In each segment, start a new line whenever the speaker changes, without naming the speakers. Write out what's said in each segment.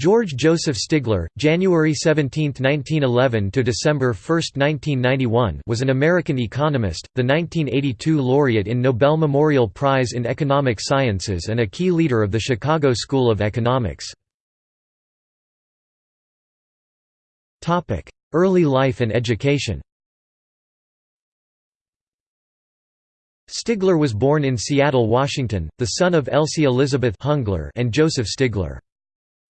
George Joseph Stigler, January 17, 1911 to December 1, 1991, was an American economist, the 1982 laureate in Nobel Memorial Prize in Economic Sciences and a key leader of the Chicago School of Economics. Topic: Early life and education. Stigler was born in Seattle, Washington, the son of Elsie Elizabeth Hungler and Joseph Stigler.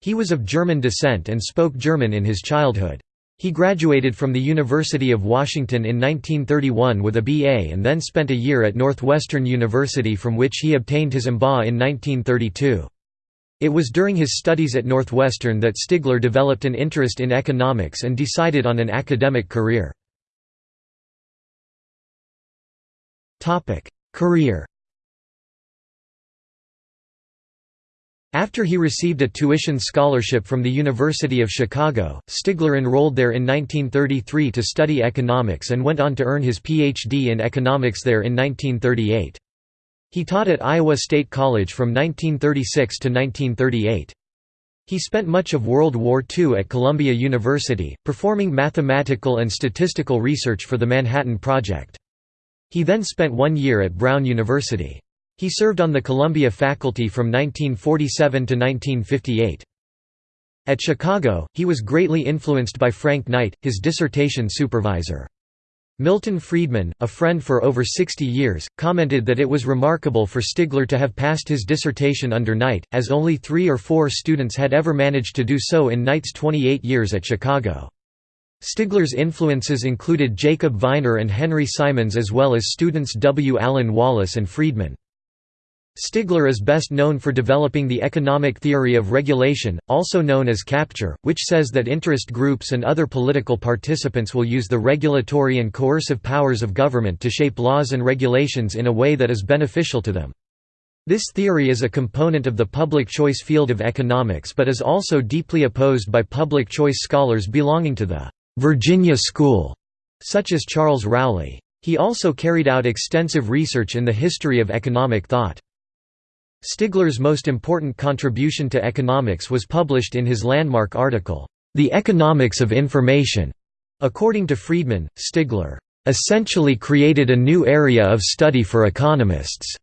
He was of German descent and spoke German in his childhood. He graduated from the University of Washington in 1931 with a BA and then spent a year at Northwestern University from which he obtained his MBA in 1932. It was during his studies at Northwestern that Stigler developed an interest in economics and decided on an academic career. Career After he received a tuition scholarship from the University of Chicago, Stigler enrolled there in 1933 to study economics and went on to earn his Ph.D. in economics there in 1938. He taught at Iowa State College from 1936 to 1938. He spent much of World War II at Columbia University, performing mathematical and statistical research for the Manhattan Project. He then spent one year at Brown University. He served on the Columbia faculty from 1947 to 1958. At Chicago, he was greatly influenced by Frank Knight, his dissertation supervisor. Milton Friedman, a friend for over 60 years, commented that it was remarkable for Stigler to have passed his dissertation under Knight, as only three or four students had ever managed to do so in Knight's 28 years at Chicago. Stigler's influences included Jacob Viner and Henry Simons as well as students W. Allen Wallis and Friedman. Stigler is best known for developing the economic theory of regulation, also known as capture, which says that interest groups and other political participants will use the regulatory and coercive powers of government to shape laws and regulations in a way that is beneficial to them. This theory is a component of the public choice field of economics but is also deeply opposed by public choice scholars belonging to the Virginia School, such as Charles Rowley. He also carried out extensive research in the history of economic thought. Stigler's most important contribution to economics was published in his landmark article, The Economics of Information. According to Friedman, Stigler essentially created a new area of study for economists.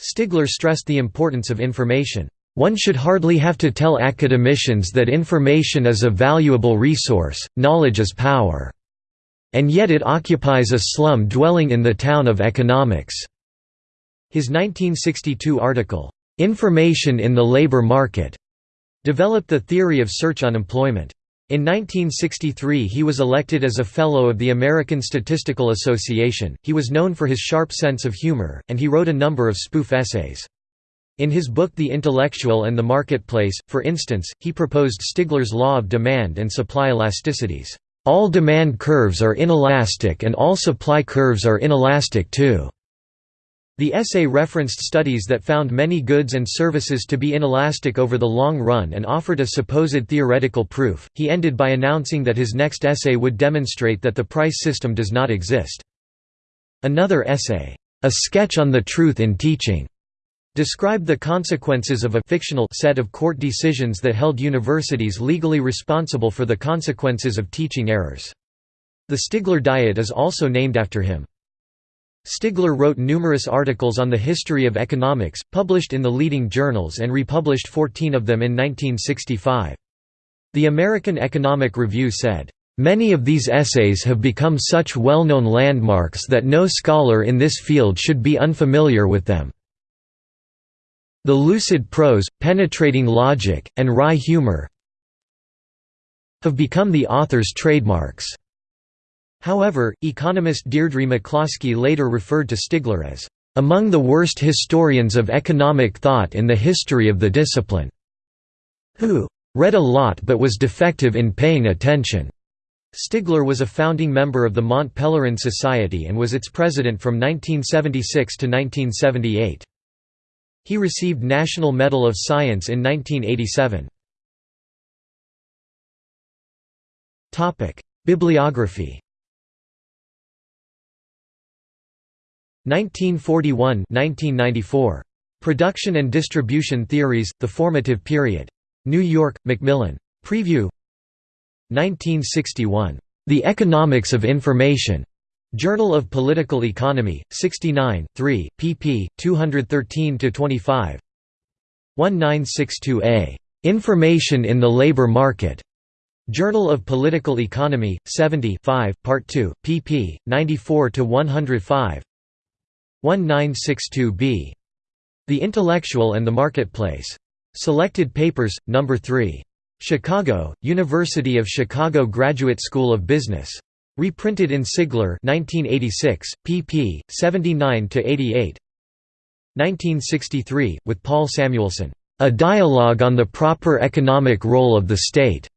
Stigler stressed the importance of information. One should hardly have to tell academicians that information is a valuable resource, knowledge is power. And yet it occupies a slum dwelling in the town of economics. His 1962 article, "'Information in the Labor Market' developed the theory of search unemployment. In 1963 he was elected as a Fellow of the American Statistical Association. He was known for his sharp sense of humor, and he wrote a number of spoof essays. In his book The Intellectual and the Marketplace, for instance, he proposed Stigler's law of demand and supply elasticities. All demand curves are inelastic and all supply curves are inelastic too. The essay referenced studies that found many goods and services to be inelastic over the long run and offered a supposed theoretical proof. He ended by announcing that his next essay would demonstrate that the price system does not exist. Another essay, A Sketch on the Truth in Teaching, described the consequences of a fictional set of court decisions that held universities legally responsible for the consequences of teaching errors. The Stigler Diet is also named after him. Stigler wrote numerous articles on the history of economics, published in the leading journals and republished 14 of them in 1965. The American Economic Review said, "...many of these essays have become such well-known landmarks that no scholar in this field should be unfamiliar with them." The lucid prose, penetrating logic, and wry humor have become the author's trademarks. However, economist Deirdre McCloskey later referred to Stigler as, "...among the worst historians of economic thought in the history of the discipline," who "...read a lot but was defective in paying attention." Stigler was a founding member of the Mont Pelerin Society and was its president from 1976 to 1978. He received National Medal of Science in 1987. Bibliography 1941 1994. Production and Distribution Theories, The Formative Period. New York, Macmillan. Preview 1961. The Economics of Information. Journal of Political Economy, 69, 3, pp. 213–25 1962a. Information in the Labor Market. Journal of Political Economy, 70 5, Part 2, pp. 94–105 1962b. The Intellectual and the Marketplace. Selected Papers, No. 3. Chicago, University of Chicago Graduate School of Business. Reprinted in Stigler 1986, pp. 79–88 1963, with Paul Samuelson, "'A Dialogue on the Proper Economic Role of the State'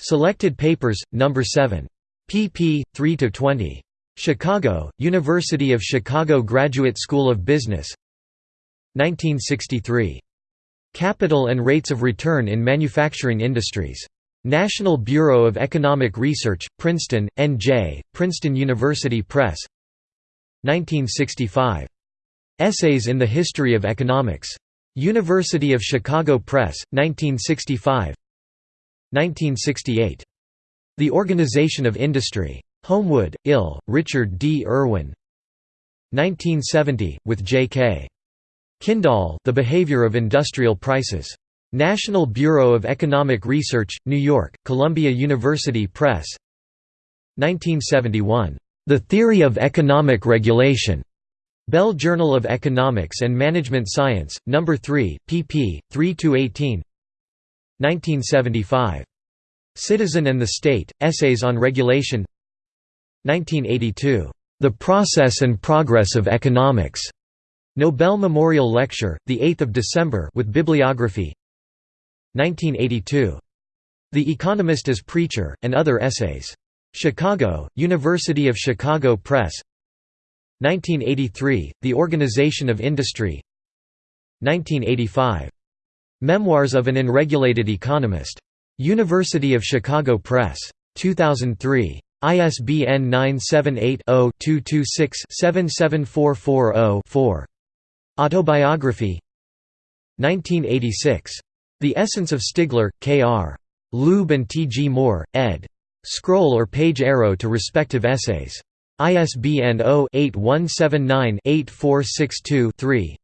Selected Papers, No. 7. pp. 3–20. Chicago, University of Chicago Graduate School of Business 1963. Capital and Rates of Return in Manufacturing Industries. National Bureau of Economic Research, Princeton, N.J., Princeton University Press 1965. Essays in the History of Economics. University of Chicago Press, 1965 1968. The Organization of Industry. Homewood, Ill, Richard D. Irwin 1970, with J.K. Kindahl The Behavior of Industrial Prices. National Bureau of Economic Research, New York, Columbia University Press 1971. The Theory of Economic Regulation. Bell Journal of Economics and Management Science, No. 3, pp. 3–18 1975. Citizen and the State, Essays on Regulation 1982. The Process and Progress of Economics. Nobel Memorial Lecture, 8 December with bibliography 1982. The Economist as Preacher, and Other Essays. Chicago, University of Chicago Press 1983, The Organization of Industry 1985. Memoirs of an Unregulated Economist. University of Chicago Press. 2003. ISBN 978-0-226-77440-4. Autobiography 1986. The Essence of Stigler, K.R. Leube and T. G. Moore, ed. Scroll or page arrow to respective essays. ISBN 0-8179-8462-3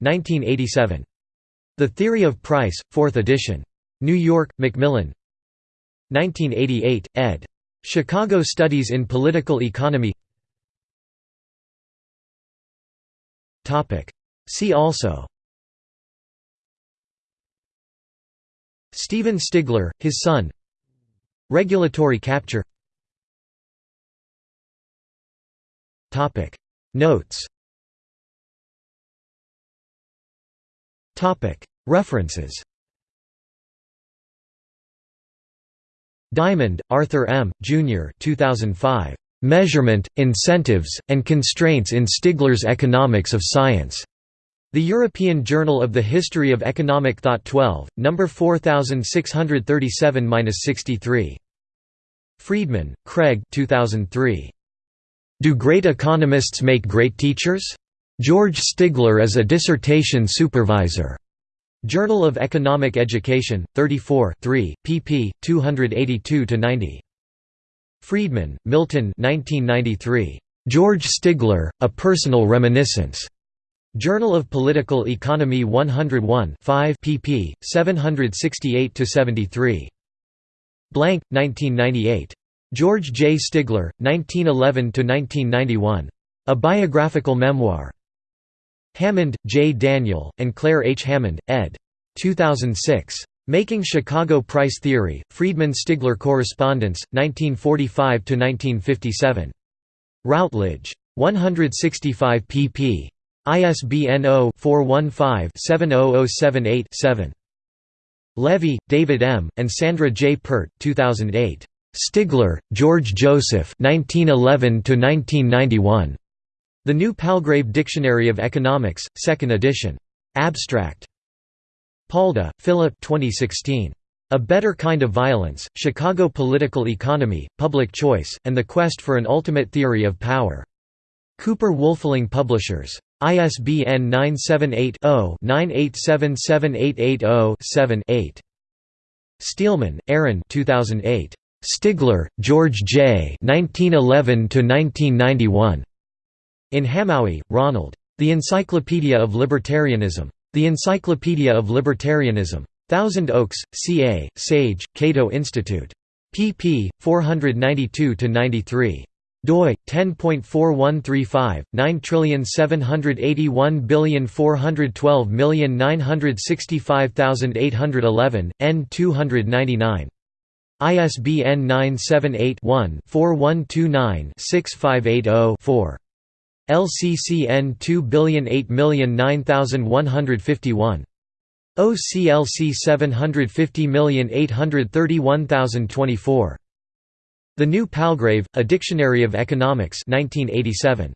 1987. The Theory of Price, 4th edition. New York, Macmillan 1988, ed. Chicago Studies in Political Economy. See also. Stephen Stigler, his son. Regulatory capture. Notes. References Diamond, Arthur M., Jr. 2005. "'Measurement, Incentives, and Constraints in Stigler's Economics of Science' The European Journal of the History of Economic Thought 12, No. 4637–63. Freedman, Craig 2003. Do Great Economists Make Great Teachers? George Stigler as a Dissertation Supervisor. Journal of Economic Education, 34 3, pp. 282–90. Friedman, Milton 1993. George Stigler, A Personal Reminiscence. Journal of Political Economy 101 5 pp. 768–73. Blank, 1998. George J. Stigler, 1911–1991. A Biographical Memoir. Hammond, J. Daniel, and Claire H. Hammond, ed. 2006. Making Chicago Price Theory, Friedman-Stigler Correspondence, 1945–1957. Routledge. 165 pp. ISBN 0-415-70078-7. Levy, David M., and Sandra J. Peart 2008. Stigler, George Joseph 1911–1991. The New Palgrave Dictionary of Economics, 2nd edition. Abstract. Palda, Philip 2016. A Better Kind of Violence, Chicago Political Economy, Public Choice, and the Quest for an Ultimate Theory of Power. Cooper Wolfling Publishers. ISBN 978 0 9877880 7 8 Steelman, Aaron 2008. Stigler, George J. 1911–1991. In Hamowy, Ronald. The Encyclopedia of Libertarianism. The Encyclopedia of Libertarianism. Thousand Oaks, CA, Sage, Cato Institute. pp. 492–93 doi 10.4135 9781412965811 n 299 ISBN 978-1-4129-6580-4. LCCN 2008009151. OCLC 750831024. The New Palgrave, A Dictionary of Economics 1987.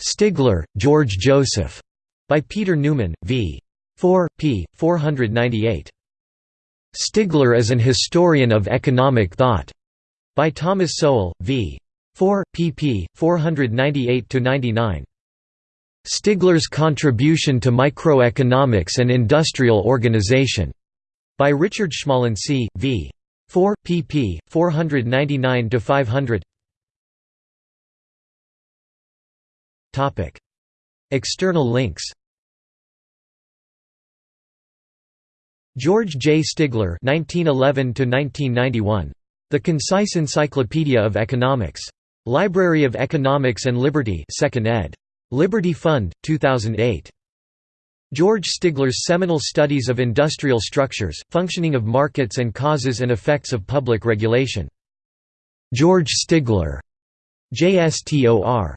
Stigler, George Joseph. By Peter Newman, v. 4, p. 498. Stigler as an Historian of Economic Thought. By Thomas Sowell, v. 4, pp. 498–99. Stigler's Contribution to Microeconomics and Industrial Organization. By Richard Schmalensee, v. 4, pp. 499–500 External links George J. Stigler (1911–1991), The Concise Encyclopedia of Economics. Library of Economics and Liberty, 2nd ed. Liberty Fund, 2008. George Stigler's seminal studies of industrial structures, functioning of markets and causes and effects of public regulation. George Stigler. JSTOR.